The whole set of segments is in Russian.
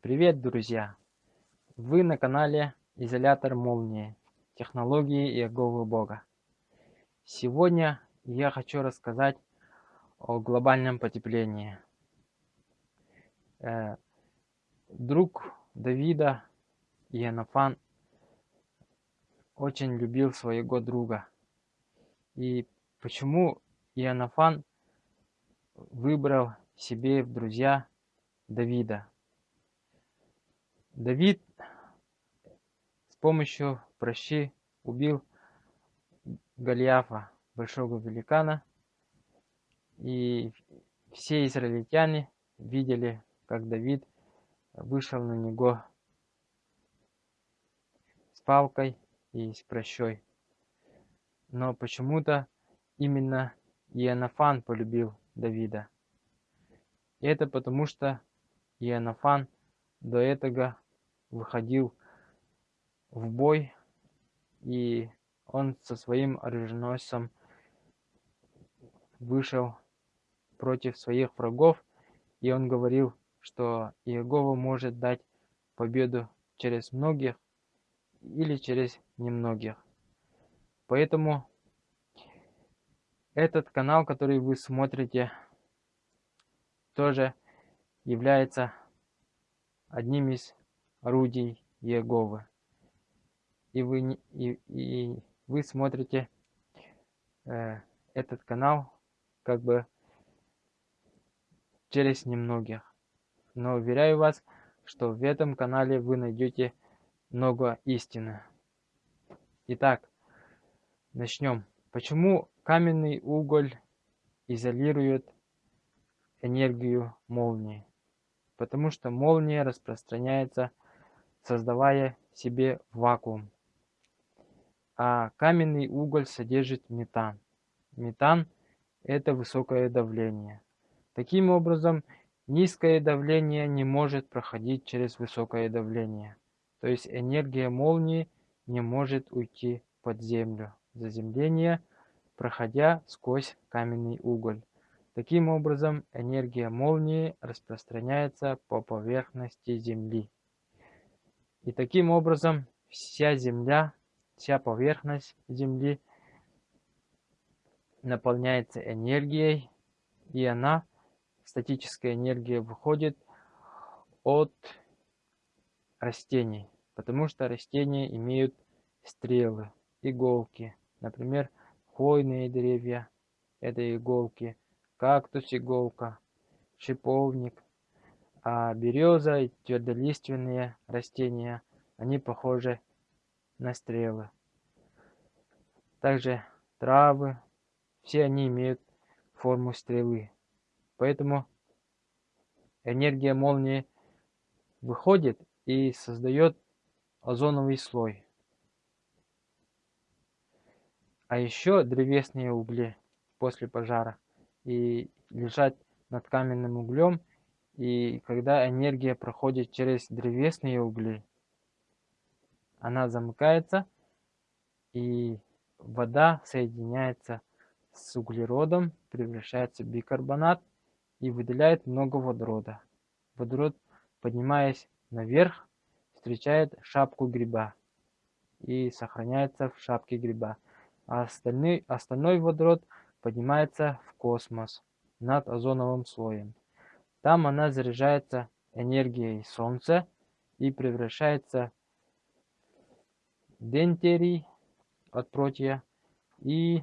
Привет, друзья! Вы на канале Изолятор Молнии. Технологии Иеговы Бога. Сегодня я хочу рассказать о глобальном потеплении. Э, друг Давида, Иоаннафан, очень любил своего друга. И почему Иоаннафан выбрал себе в друзья Давида? Давид с помощью прощи убил Голиафа, большого великана, и все израильтяне видели, как Давид вышел на него с палкой и с прощой. Но почему-то именно Иоаннафан полюбил Давида. И это потому, что Иоаннафан до этого выходил в бой, и он со своим оруженосцем вышел против своих врагов, и он говорил, что Иегова может дать победу через многих или через немногих. Поэтому этот канал, который вы смотрите, тоже является одним из орудий Иеговы. И вы, и, и вы смотрите э, этот канал как бы через немногих. Но уверяю вас, что в этом канале вы найдете много истины. Итак, начнем. Почему каменный уголь изолирует энергию молнии? Потому что молния распространяется создавая себе вакуум. А каменный уголь содержит метан. Метан – это высокое давление. Таким образом, низкое давление не может проходить через высокое давление. То есть энергия молнии не может уйти под землю. Заземление, проходя сквозь каменный уголь. Таким образом, энергия молнии распространяется по поверхности Земли. И таким образом вся Земля, вся поверхность Земли наполняется энергией, и она, статическая энергия, выходит от растений, потому что растения имеют стрелы, иголки. Например, хвойные деревья – это иголки, кактус – иголка, шиповник, а береза и твердолиственные растения, они похожи на стрелы. Также травы, все они имеют форму стрелы. Поэтому энергия молнии выходит и создает озоновый слой. А еще древесные угли после пожара и лежать над каменным углем и когда энергия проходит через древесные угли, она замыкается, и вода соединяется с углеродом, превращается в бикарбонат и выделяет много водорода. Водород, поднимаясь наверх, встречает шапку гриба и сохраняется в шапке гриба. А остальной, остальной водород поднимается в космос над озоновым слоем. Там она заряжается энергией Солнца и превращается дентерий от протия и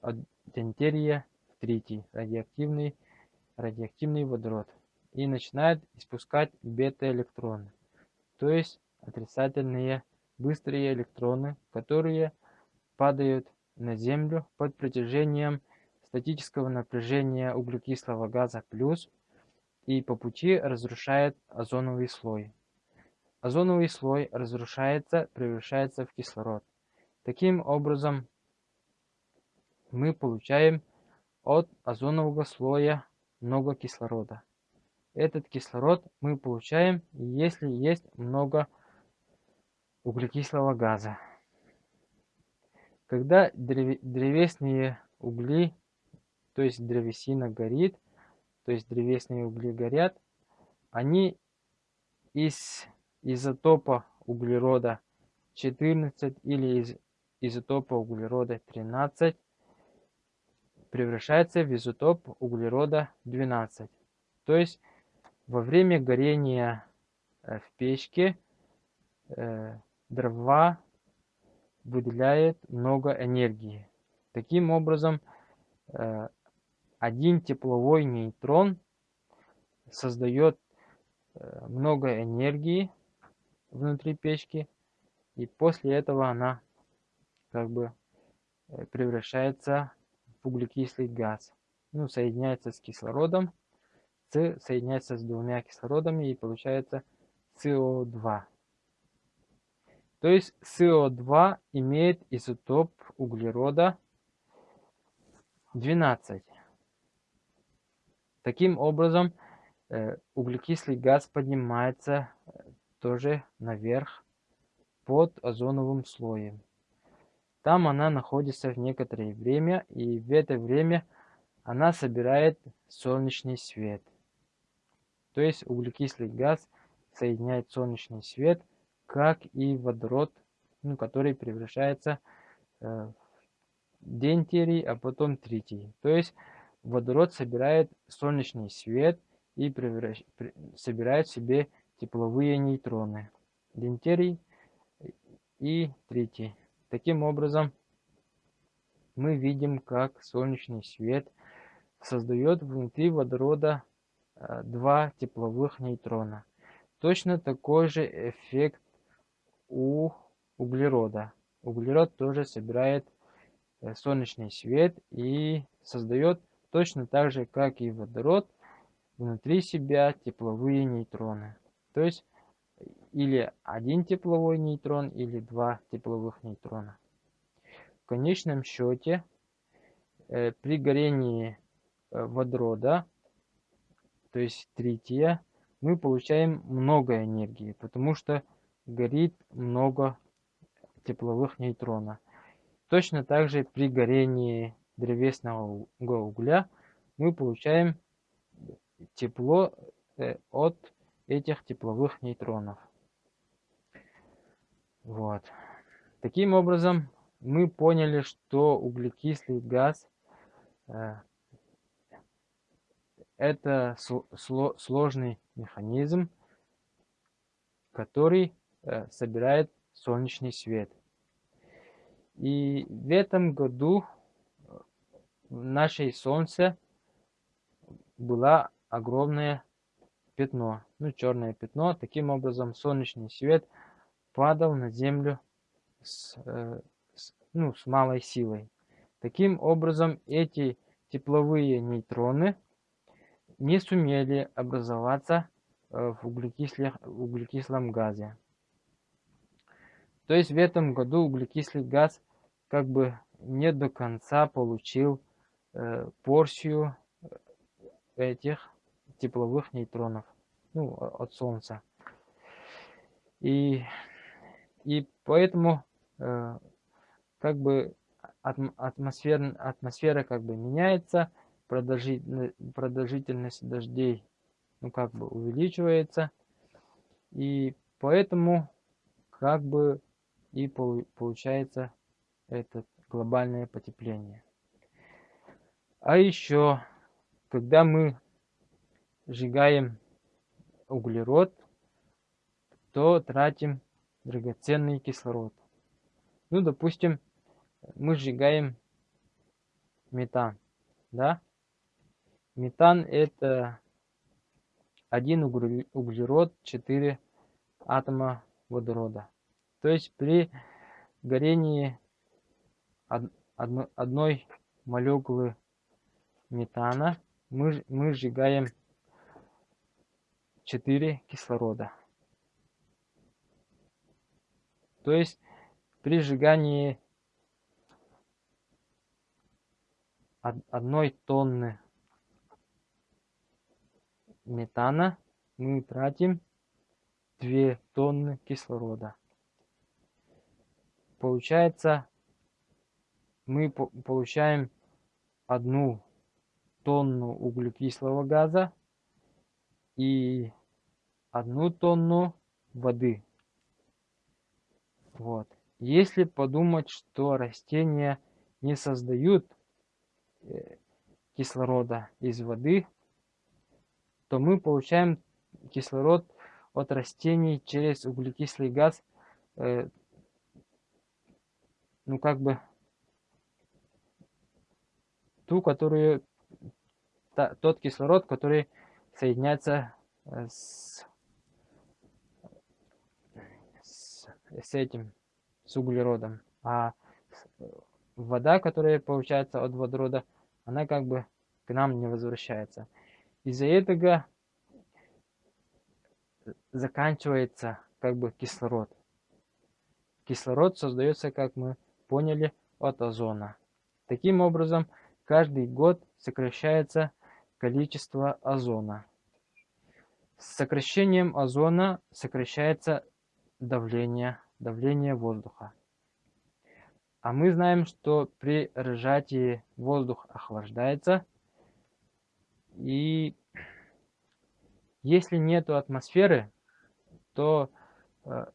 от дентерия в тритий, радиоактивный, радиоактивный водород, и начинает испускать бета-электроны, то есть отрицательные быстрые электроны, которые падают на Землю под притяжением статического напряжения углекислого газа плюс и по пути разрушает озоновый слой. Озоновый слой разрушается, превращается в кислород. Таким образом, мы получаем от озонового слоя много кислорода. Этот кислород мы получаем, если есть много углекислого газа. Когда древесные угли, то есть древесина горит, то есть древесные угли горят, они из изотопа углерода 14 или из изотопа углерода 13 превращается в изотоп углерода 12. То есть во время горения э, в печке э, дрова выделяет много энергии. Таким образом, э, один тепловой нейтрон создает э, много энергии внутри печки, и после этого она как бы э, превращается в углекислый газ. Ну, соединяется с кислородом, С соединяется с двумя кислородами и получается СО2. То есть СО2 имеет изотоп углерода 12. Таким образом, э, углекислый газ поднимается э, тоже наверх под озоновым слоем. Там она находится в некоторое время, и в это время она собирает солнечный свет. То есть углекислый газ соединяет солнечный свет, как и водород, ну, который превращается э, в дентерий, а потом тритий. То есть водород собирает солнечный свет и превращ... собирает себе тепловые нейтроны. Дентерий и тритий. Таким образом, мы видим, как солнечный свет создает внутри водорода э, два тепловых нейтрона. Точно такой же эффект у углерода. Углерод тоже собирает э, солнечный свет и создает точно так же, как и водород, внутри себя тепловые нейтроны. То есть или один тепловой нейтрон, или два тепловых нейтрона. В конечном счете, э, при горении э, водорода, то есть трития, мы получаем много энергии, потому что горит много тепловых нейтронов. Точно так же при горении древесного угля мы получаем тепло э, от этих тепловых нейтронов. Вот. Таким образом, мы поняли, что углекислый газ э, это сложный механизм, который э, собирает солнечный свет. И в этом году в нашей Солнце было огромное пятно, ну черное пятно. Таким образом солнечный свет падал на Землю с, э, с, ну, с малой силой. Таким образом эти тепловые нейтроны не сумели образоваться э, в углекислом газе. То есть в этом году углекислый газ как бы не до конца получил порцию этих тепловых нейтронов ну, от Солнца. И, и поэтому э, как бы атмосфера, атмосфера как бы меняется, продолжительность, продолжительность дождей ну, как бы увеличивается. И поэтому как бы и получается это глобальное потепление. А еще, когда мы сжигаем углерод, то тратим драгоценный кислород. Ну, допустим, мы сжигаем метан, да? Метан это один углерод, 4 атома водорода. То есть при горении одной молекулы метана мы, мы сжигаем 4 кислорода. То есть при сжигании одной тонны метана мы тратим 2 тонны кислорода. Получается, мы получаем одну тонну углекислого газа и одну тонну воды. Вот. Если подумать, что растения не создают э, кислорода из воды, то мы получаем кислород от растений через углекислый газ, э, ну как бы ту, которую, тот кислород, который соединяется э, с, с, с этим, с углеродом. А вода, которая получается от водорода, она как бы к нам не возвращается. Из-за этого заканчивается как бы кислород. Кислород создается, как мы поняли, от озона. Таким образом, каждый год сокращается количество озона. С сокращением озона сокращается давление, давление воздуха. А мы знаем, что при сжатии воздух охлаждается. И если нету атмосферы, то э,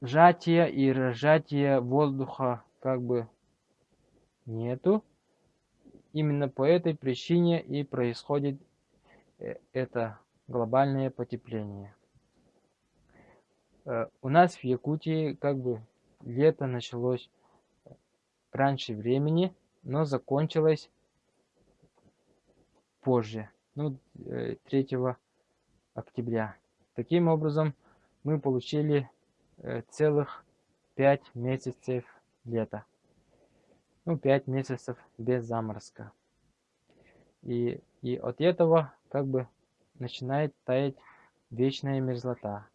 сжатия и разжатия воздуха как бы нету. Именно по этой причине и происходит э, это глобальное потепление. Э, у нас в Якутии как бы лето началось раньше времени, но закончилось позже, ну, 3 э, октября. Таким образом, мы получили э, целых 5 месяцев лета. Ну, 5 месяцев без заморозка. И, и от этого как бы начинает таять вечная мерзлота.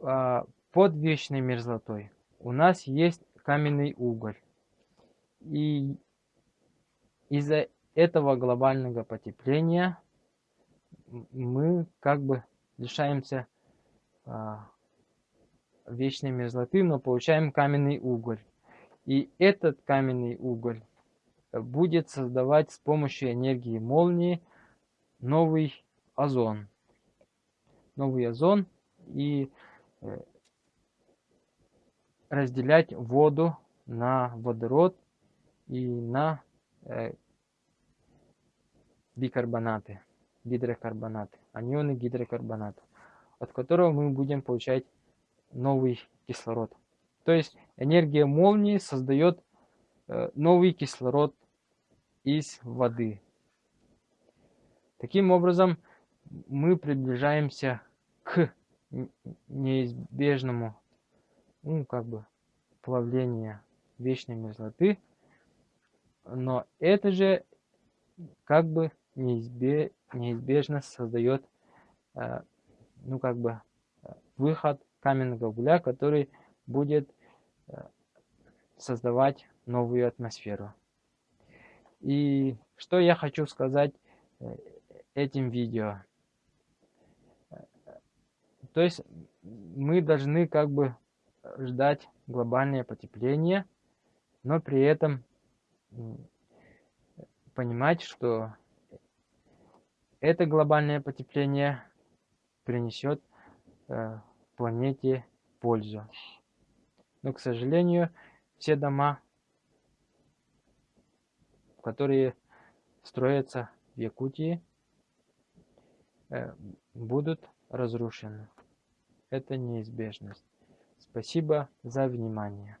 А под вечной мерзлотой у нас есть каменный уголь. И из-за этого глобального потепления мы как бы лишаемся а, вечной мерзлоты, но получаем каменный уголь. И этот каменный уголь будет создавать с помощью энергии молнии новый озон. Новый озон и э, разделять воду на водород и на э, бикарбонаты, гидрокарбонаты, анионы гидрокарбоната, от которого мы будем получать новый кислород. То есть энергия молнии создает э, новый кислород из воды. Таким образом, мы приближаемся к неизбежному ну, как бы, плавление вечной мерзлоты. Но это же как бы неизбе, неизбежно создает, э, ну, как бы, выход каменного угля, который будет э, создавать новую атмосферу. И что я хочу сказать э, этим видео. То есть мы должны как бы ждать глобальное потепление, но при этом понимать, что это глобальное потепление принесет э, планете пользу. Но, к сожалению, все дома, которые строятся в Якутии, э, будут разрушены. Это неизбежность. Спасибо за внимание.